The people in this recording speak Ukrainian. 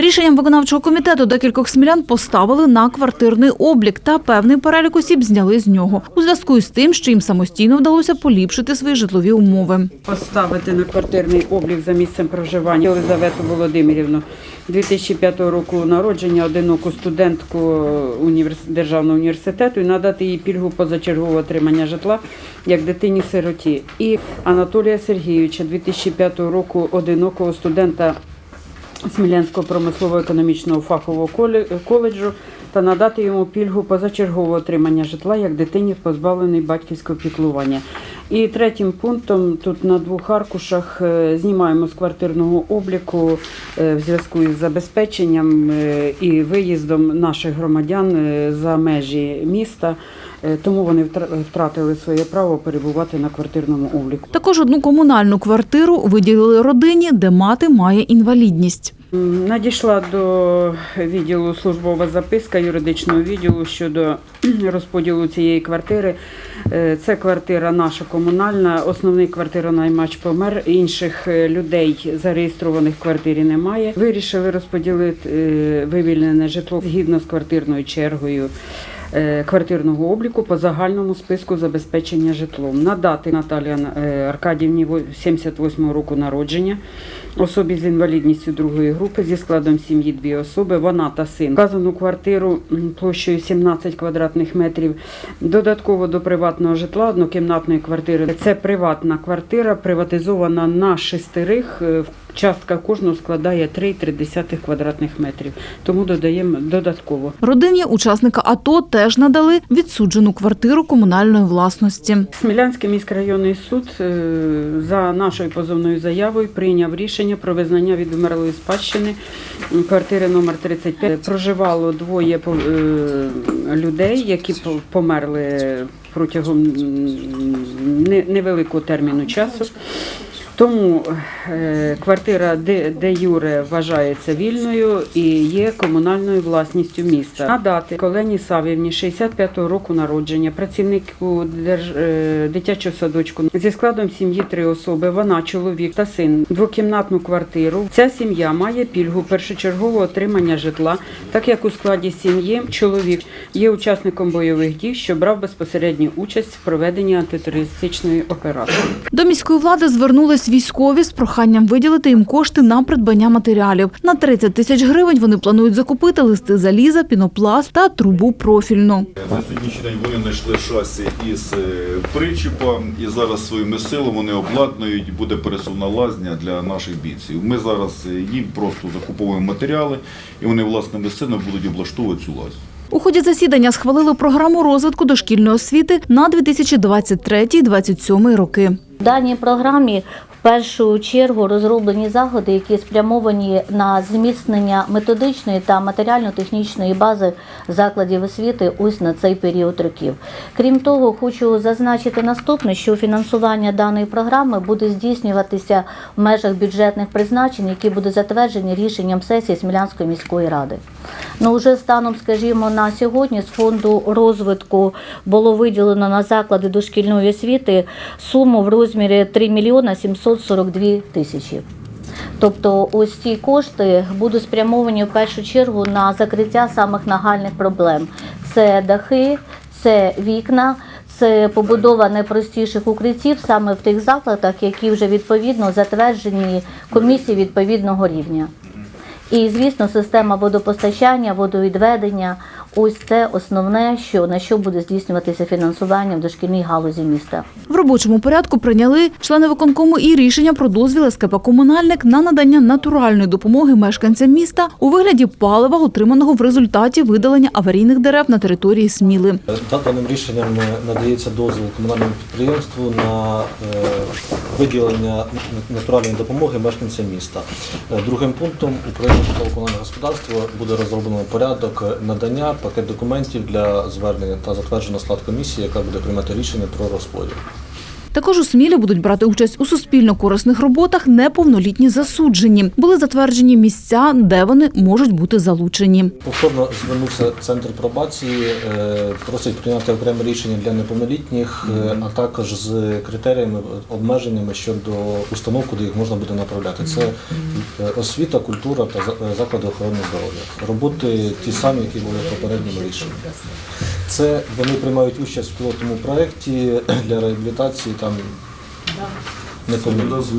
Рішенням виконавчого комітету декількох смілян поставили на квартирний облік та певний перелік осіб зняли з нього у зв'язку із тим, що їм самостійно вдалося поліпшити свої житлові умови. Поставити на квартирний облік за місцем проживання Єлизавету Володимирівну 2005 року народження, одиноку студентку. Державного університету і надати їй пільгу позачергового отримання житла як дитині-сироті. І Анатолія Сергійовича 2005 року одинокого студента Смілянського промислово-економічного фахового коле- коледжу та надати йому пільгу позачергового отримання житла як дитині, позбавленій батьківського піклування. І третім пунктом тут на двох аркушах е, знімаємо з квартирного обліку е, в зв'язку із забезпеченням е, і виїздом наших громадян за межі міста. Е, Тому вони втра- втратили своє право перебувати на квартирному обліку. Також одну комунальну квартиру виділили родині, де мати має інвалідність. Надійшла до відділу службова записка юридичного відділу щодо розподілу цієї квартири. Е, Це квартира наша комунальна, основний квартиронаймач помер. Інших е, людей зареєстрованих в квартирі немає. Вирішили розподілити вивільнене житло згідно з квартирною чергою. Е, Квартирного обліку по загальному списку забезпечення житлом надати Наталії е, Аркадівні во- 78 року народження, особі з інвалідністю другої групи зі складом сім'ї дві особи, вона та син. Вказану квартиру площею 17 квадратних метрів. Додатково до приватного житла однокімнатної квартири. Це приватна квартира, приватизована на шестерих. е, Частка кожного складає 3,3 квадратних метрів. Тому додаємо додатково. Родині учасника АТО теж надали відсуджену квартиру комунальної власності. Смілянський міськрайонний суд е, за нашою позовною заявою прийняв рішення про визнання відмерлої спадщини квартири номер 35. Проживало двоє е, людей, які померли протягом невеликого терміну часу. Тому е, квартира де, Юре вважається вільною і є комунальною власністю міста. Надати Колені Савівні 65-го року народження, працівнику е, дитячого садочку зі складом сім'ї три особи. Вона, чоловік та син, двокімнатну квартиру. Ця сім'я має пільгу першочергового отримання житла, так як у складі сім'ї чоловік є учасником бойових дій, що брав безпосередню участь в проведенні антитерористичної операції. До міської влади звернулись військові з проханням виділити їм кошти на придбання матеріалів. На 30 тисяч гривень вони планують закупити листи заліза, пінопласт та трубу профільну. На сьогоднішній день вони знайшли шасі із е, причіпа і зараз своїми силами вони обладнують, буде пересувна лазня для наших бійців. Ми зараз е, їм просто закуповуємо матеріали і вони власними силами будуть облаштовувати цю лазню. У ході засідання схвалили програму розвитку дошкільної освіти на 2023-2027 роки. В даній програмі першу чергу розроблені заходи, які спрямовані на зміцнення методичної та матеріально-технічної бази закладів освіти ось на цей період років. Крім того, хочу зазначити наступне, що фінансування даної програми буде здійснюватися в межах бюджетних призначень, які будуть затверджені рішенням сесії Смілянської міської ради. Ну, вже станом, скажімо, на сьогодні з фонду розвитку було виділено на заклади дошкільної освіти суму в розмірі 3 мільйона 742 тисячі. Тобто ось ці кошти будуть спрямовані в першу чергу на закриття самих нагальних проблем: це дахи, це вікна. Це побудова найпростіших укриттів саме в тих закладах, які вже відповідно затверджені комісії відповідного рівня. І, звісно, система водопостачання, водовідведення ось це основне, що на що буде здійснюватися фінансування в дошкільній галузі міста. В робочому порядку прийняли члени виконкому і рішення про дозвіл СКП «Комунальник» на надання натуральної допомоги мешканцям міста у вигляді палива, отриманого в результаті видалення аварійних дерев на території Сміли. Да- Даним рішенням е, надається дозвіл комунальному підприємству на е, виділення натуральної допомоги мешканцям міста. Е, Другим пунктом управління житлово-комунального господарства буде розроблено порядок надання пакет документів для звернення та затверджено склад комісії, яка буде приймати рішення про розподіл. Також у Смілі будуть брати участь у суспільно-корисних роботах неповнолітні засуджені. Були затверджені місця, де вони можуть бути залучені. Повторно звернувся центр пробації, е, просить прийняти окреме рішення для неповнолітніх, е, а також з критеріями, обмеженнями щодо установ, куди їх можна буде направляти. Це е, освіта, культура та заклади охорони здоров'я. Роботи ті самі, які були в попередньому рішенні. Це вони приймають участь в пілотному проєкті для реабілітації там неповнолітніх.